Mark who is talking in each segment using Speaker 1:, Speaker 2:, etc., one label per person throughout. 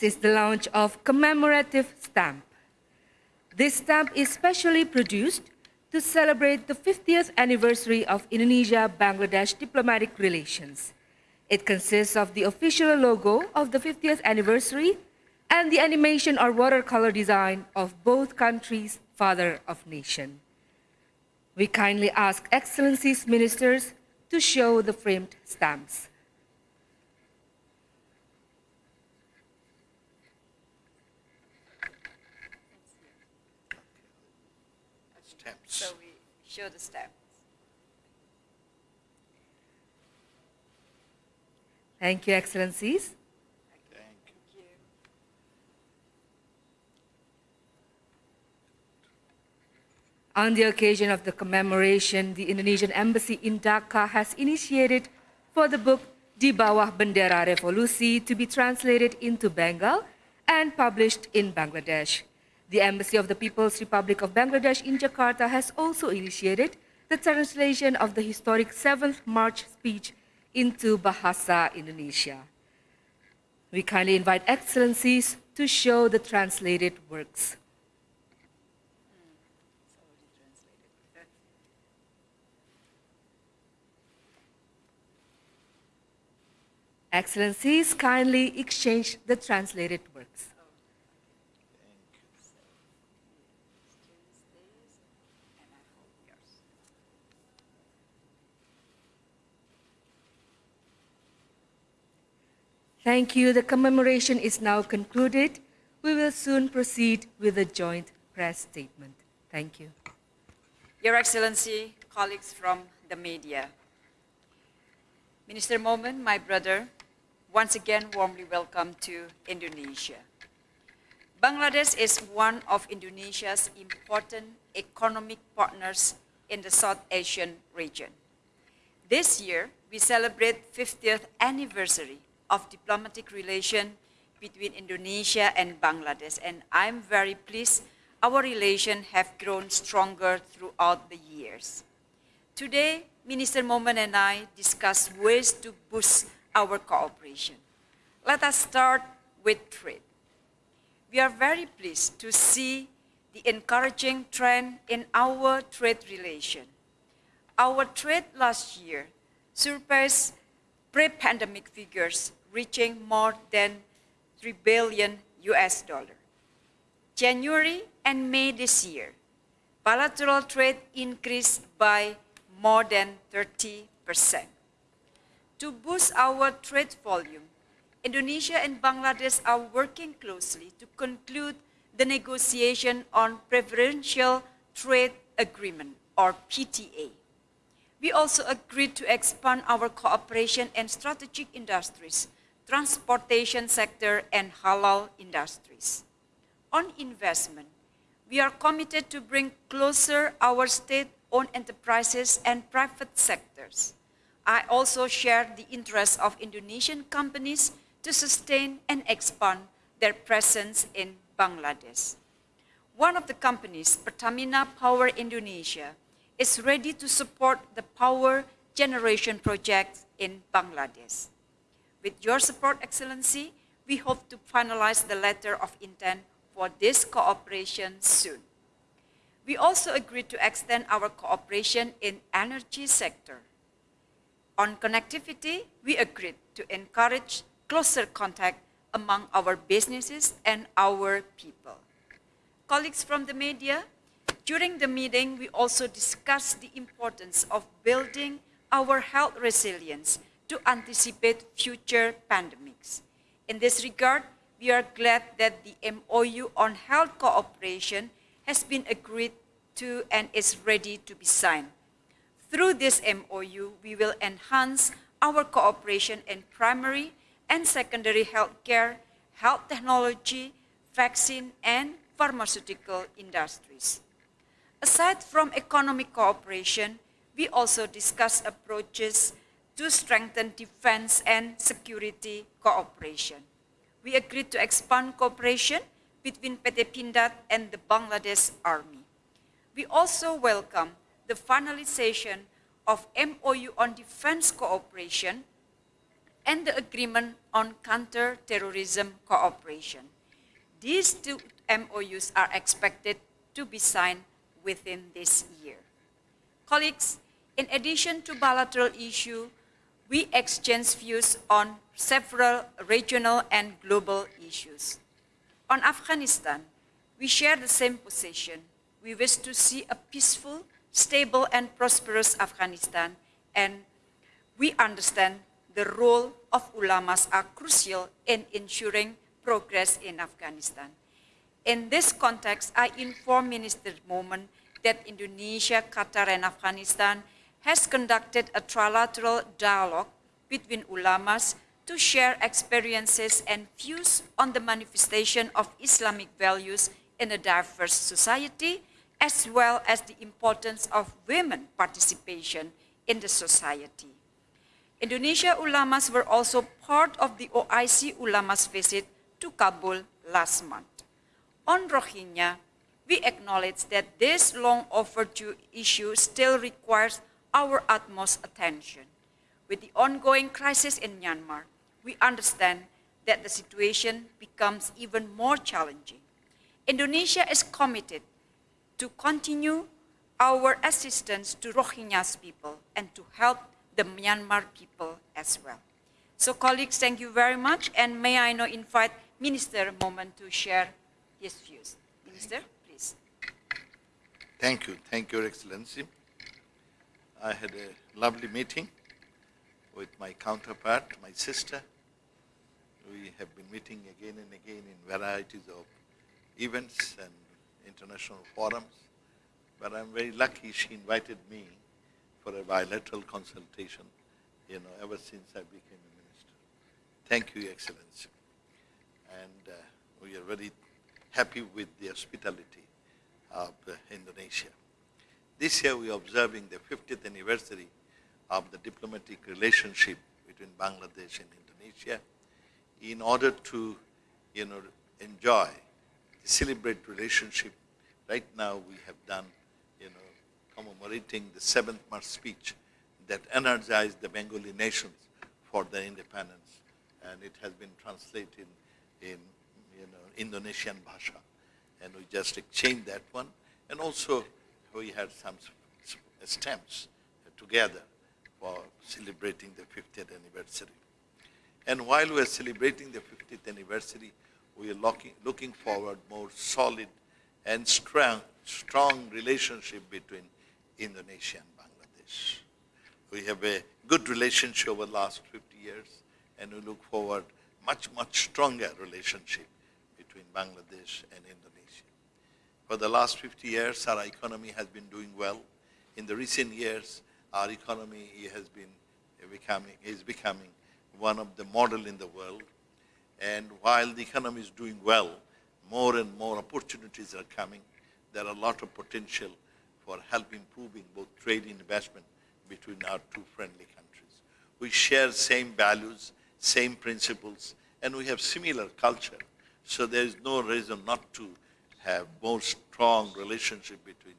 Speaker 1: Next is the launch of commemorative stamp. This stamp is specially produced to celebrate the 50th anniversary of Indonesia-Bangladesh diplomatic relations. It consists of the official logo of the 50th anniversary and the animation or watercolor design of both countries' father of nation. We kindly ask Excellencies Ministers to show the framed stamps.
Speaker 2: So we show the steps.
Speaker 1: Thank you, Excellencies.
Speaker 2: Thank you.
Speaker 1: On the occasion of the commemoration, the Indonesian Embassy in Dhaka has initiated for the book Di Bawah Bendera Revolusi to be translated into Bengal and published in Bangladesh. The Embassy of the People's Republic of Bangladesh in Jakarta has also initiated the translation of the historic 7th March speech into Bahasa Indonesia. We kindly invite excellencies to show the translated works. Excellencies, kindly exchange the translated works. Thank you. The commemoration is now concluded. We will soon proceed with a joint press statement. Thank you.
Speaker 2: Your Excellency, colleagues from the media. Minister Momen, my brother, once again warmly welcome to Indonesia. Bangladesh is one of Indonesia's important economic partners in the South Asian region. This year, we celebrate 50th anniversary of diplomatic relation between Indonesia and Bangladesh. And I'm very pleased our relations have grown stronger throughout the years. Today, Minister Momen and I discuss ways to boost our cooperation. Let us start with trade. We are very pleased to see the encouraging trend in our trade relation. Our trade last year surpassed pre-pandemic figures reaching more than 3 billion US dollar. January and May this year, bilateral trade increased by more than 30%. To boost our trade volume, Indonesia and Bangladesh are working closely to conclude the negotiation on Preferential Trade Agreement, or PTA. We also agreed to expand our cooperation in strategic industries transportation sector, and halal industries. On investment, we are committed to bring closer our state-owned enterprises and private sectors. I also share the interest of Indonesian companies to sustain and expand their presence in Bangladesh. One of the companies, Pertamina Power Indonesia, is ready to support the power generation project in Bangladesh. With your support, Excellency, we hope to finalize the letter of intent for this cooperation soon. We also agreed to extend our cooperation in energy sector. On connectivity, we agreed to encourage closer contact among our businesses and our people. Colleagues from the media, during the meeting, we also discussed the importance of building our health resilience to anticipate future pandemics. In this regard, we are glad that the MOU on health cooperation has been agreed to and is ready to be signed. Through this MOU, we will enhance our cooperation in primary and secondary healthcare, health technology, vaccine, and pharmaceutical industries. Aside from economic cooperation, we also discuss approaches to strengthen defense and security cooperation. We agreed to expand cooperation between PT Pindad and the Bangladesh Army. We also welcome the finalization of MOU on defense cooperation and the Agreement on Counter-Terrorism Cooperation. These two MOUs are expected to be signed within this year. Colleagues, in addition to bilateral issues, we exchange views on several regional and global issues. On Afghanistan, we share the same position. We wish to see a peaceful, stable, and prosperous Afghanistan, and we understand the role of ulamas are crucial in ensuring progress in Afghanistan. In this context, I inform Minister Momen that Indonesia, Qatar, and Afghanistan has conducted a trilateral dialogue between ulamas to share experiences and views on the manifestation of Islamic values in a diverse society, as well as the importance of women participation in the society. Indonesia ulamas were also part of the OIC ulamas visit to Kabul last month. On Rohingya, we acknowledge that this long overdue issue still requires our utmost attention. With the ongoing crisis in Myanmar, we understand that the situation becomes even more challenging. Indonesia is committed to continue our assistance to Rohingya's people and to help the Myanmar people as well. So colleagues, thank you very much. And may I now invite Minister Momen to share his views. Minister, please.
Speaker 3: Thank you. Thank you, Your Excellency. I had a lovely meeting with my counterpart, my sister. We have been meeting again and again in varieties of events and international forums. But I'm very lucky she invited me for a bilateral consultation, you know, ever since I became a minister. Thank you, Excellency. And uh, we are very happy with the hospitality of uh, Indonesia. This year we are observing the 50th anniversary of the diplomatic relationship between Bangladesh and Indonesia. In order to, you know, enjoy, celebrate relationship, right now we have done, you know, commemorating the seventh March speech that energized the Bengali nations for their independence. And it has been translated in, you know, Indonesian Bhasha. And we just exchanged that one. And also we had some stamps together for celebrating the 50th anniversary. And while we are celebrating the 50th anniversary, we are looking, looking forward more solid and strong, strong relationship between Indonesia and Bangladesh. We have a good relationship over the last 50 years, and we look forward much, much stronger relationship between Bangladesh and Indonesia. For the last 50 years, our economy has been doing well. In the recent years, our economy has been becoming, is becoming one of the model in the world. And while the economy is doing well, more and more opportunities are coming. There are a lot of potential for help improving both trade and investment between our two friendly countries. We share same values, same principles, and we have similar culture. So there is no reason not to have more strong relationship between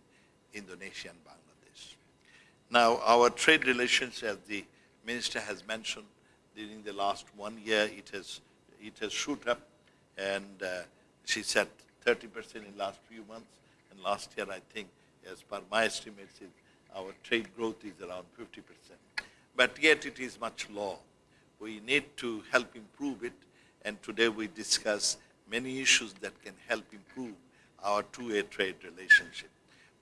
Speaker 3: Indonesia and Bangladesh. Now, our trade relations, as the minister has mentioned, during the last one year, it has, it has shoot up, and uh, she said 30% in last few months, and last year, I think, as per my estimates, our trade growth is around 50%. But yet it is much lower. We need to help improve it, and today we discuss many issues that can help improve our two-way trade relationship.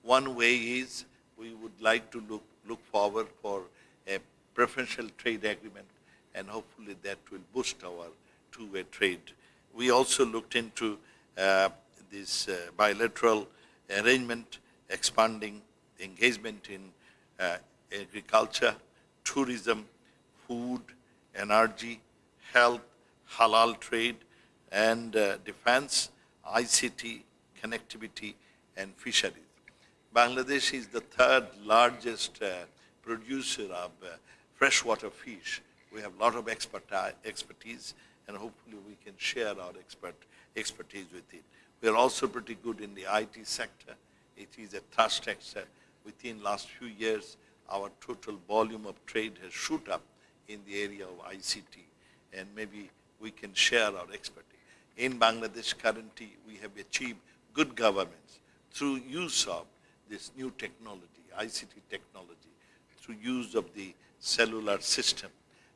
Speaker 3: One way is we would like to look, look forward for a preferential trade agreement, and hopefully that will boost our two-way trade. We also looked into uh, this uh, bilateral arrangement expanding engagement in uh, agriculture, tourism, food, energy, health, halal trade, and uh, defense, ICT, connectivity, and fisheries. Bangladesh is the third largest uh, producer of uh, freshwater fish. We have a lot of expertise, and hopefully we can share our expert, expertise with it. We are also pretty good in the IT sector, it is a thrust sector. Within last few years, our total volume of trade has shoot up in the area of ICT. and maybe we can share our expertise. In Bangladesh currently, we have achieved good governance through use of this new technology, ICT technology, through use of the cellular system.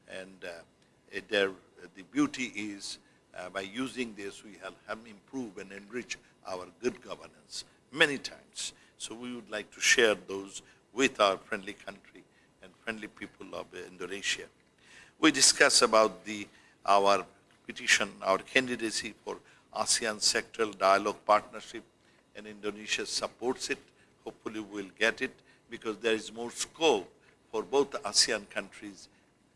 Speaker 3: And uh, there, the beauty is uh, by using this, we have, have improved and enriched our good governance many times. So we would like to share those with our friendly country and friendly people of Indonesia. We discuss about the, our petition, our candidacy for ASEAN Sectoral Dialogue Partnership, and Indonesia supports it. Hopefully we'll get it because there is more scope for both ASEAN countries,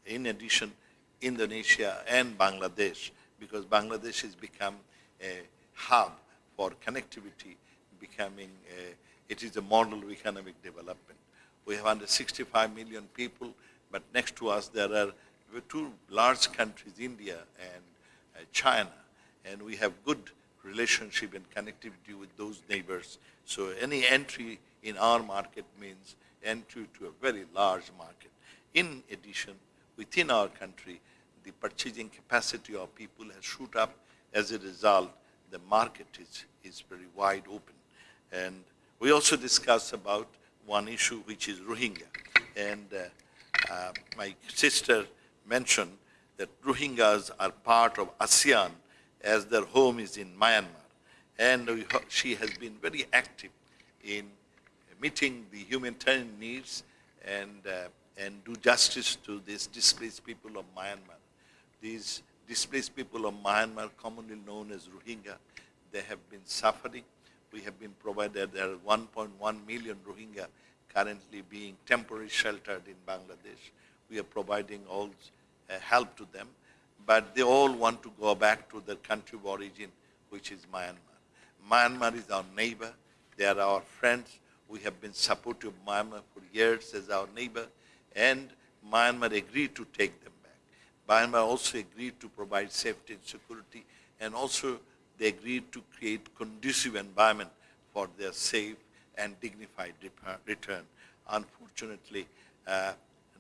Speaker 3: in addition, Indonesia and Bangladesh, because Bangladesh has become a hub for connectivity, becoming a, it is a model of economic development. We have under 65 million people, but next to us there are two large countries, India and uh, China, and we have good relationship and connectivity with those neighbors. So any entry in our market means entry to a very large market. In addition, within our country, the purchasing capacity of people has shoot up. As a result, the market is, is very wide open. And we also discussed about one issue, which is Rohingya. And uh, uh, my sister mentioned that Rohingyas are part of ASEAN as their home is in Myanmar. And she has been very active in meeting the humanitarian needs and, uh, and do justice to these displaced people of Myanmar. These displaced people of Myanmar, commonly known as Rohingya, they have been suffering. We have been provided, there are 1.1 million Rohingya currently being temporarily sheltered in Bangladesh. We are providing all uh, help to them, but they all want to go back to their country of origin, which is Myanmar. Myanmar is our neighbor. They are our friends. We have been supportive of Myanmar for years as our neighbor, and Myanmar agreed to take them back. Myanmar also agreed to provide safety and security, and also they agreed to create conducive environment for their safe and dignified return. Unfortunately, uh,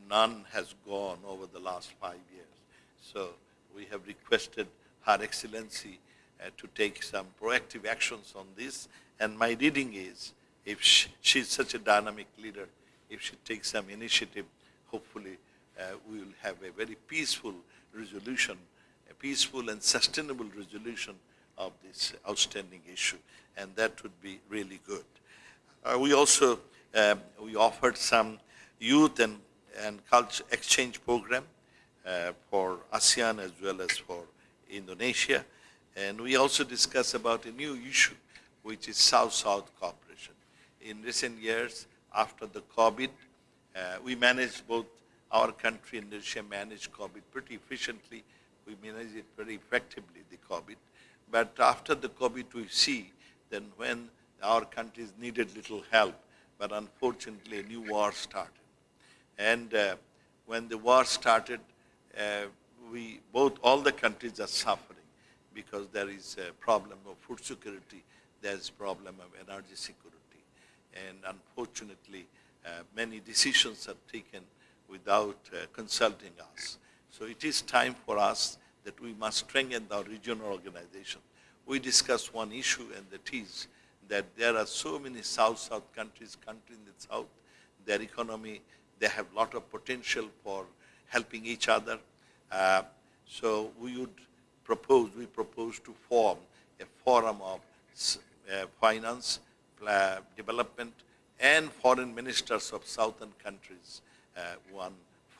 Speaker 3: none has gone over the last five years. So we have requested Her Excellency uh, to take some proactive actions on this. And my reading is, if she, she's such a dynamic leader, if she takes some initiative, hopefully uh, we will have a very peaceful resolution, a peaceful and sustainable resolution of this outstanding issue. And that would be really good. Uh, we also um, we offered some youth and, and culture exchange program for ASEAN as well as for Indonesia. And we also discussed about a new issue, which is South-South cooperation. In recent years, after the COVID, uh, we managed both our country and Indonesia managed COVID pretty efficiently. We managed it very effectively, the COVID. But after the COVID, we see then when our countries needed little help, but unfortunately a new war started. And uh, when the war started, uh, we both all the countries are suffering because there is a problem of food security, there's problem of energy security, and unfortunately, uh, many decisions are taken without uh, consulting us. So it is time for us that we must strengthen our regional organization. We discussed one issue, and that is that there are so many South-South countries, countries in the South, their economy, they have a lot of potential for helping each other. Uh, so we would propose, we propose to form a forum of uh, finance, pla- development, and foreign ministers of southern countries, uh, one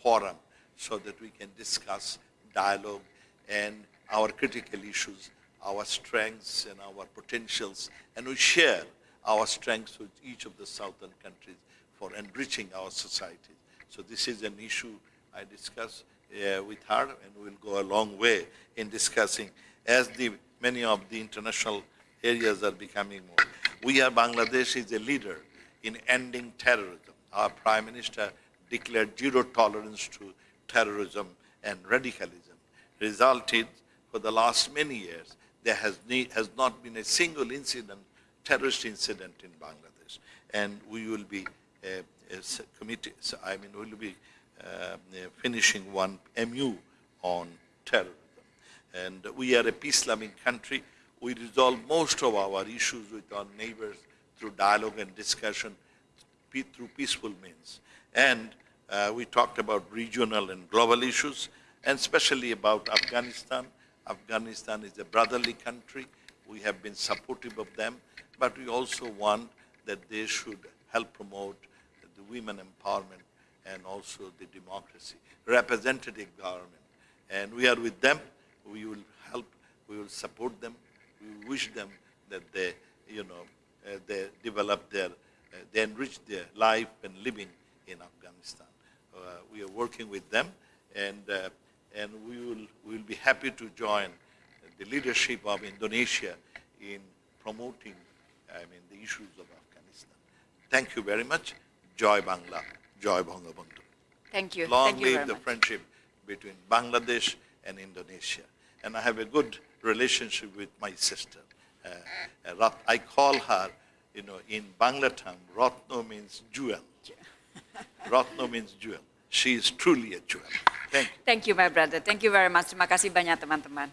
Speaker 3: forum, so that we can discuss dialogue and our critical issues, our strengths and our potentials, and we share our strengths with each of the southern countries for enriching our societies. So this is an issue I discuss uh, with her, and we'll go a long way in discussing as the many of the international areas are becoming more. We are Bangladesh is a leader in ending terrorism. Our Prime Minister declared zero tolerance to terrorism and radicalism. Resulted for the last many years, there has, has not been a single incident, terrorist incident in Bangladesh. And we will be uh, committee, so, I mean, we'll be uh, uh, finishing one MU on terrorism. And we are a peace-loving country. We resolve most of our issues with our neighbors through dialogue and discussion, through peaceful means. And uh, we talked about regional and global issues, and especially about Afghanistan. Afghanistan is a brotherly country. We have been supportive of them, but we also want that they should help promote the women empowerment and also the democracy, representative government. And we are with them. We will help. We will support them. We wish them that they, you know, uh, they develop their, uh, they enrich their life and living in Afghanistan. Uh, we are working with them, and uh, and we will we will be happy to join the leadership of Indonesia in promoting, I mean, the issues of Afghanistan. Thank you very much. Joy Bangla, Joy Bangabandhu.
Speaker 2: Thank you.
Speaker 3: Long
Speaker 2: Thank you
Speaker 3: live the
Speaker 2: much.
Speaker 3: friendship between Bangladesh and Indonesia. And I have a good relationship with my sister. Uh, uh, I call her, you know, in Bangla tongue, Ratno means jewel. Ratno means jewel. She is truly a jewel. Thank you.
Speaker 2: Thank you, my brother. Thank you very much. Terima kasih banyak, teman-teman.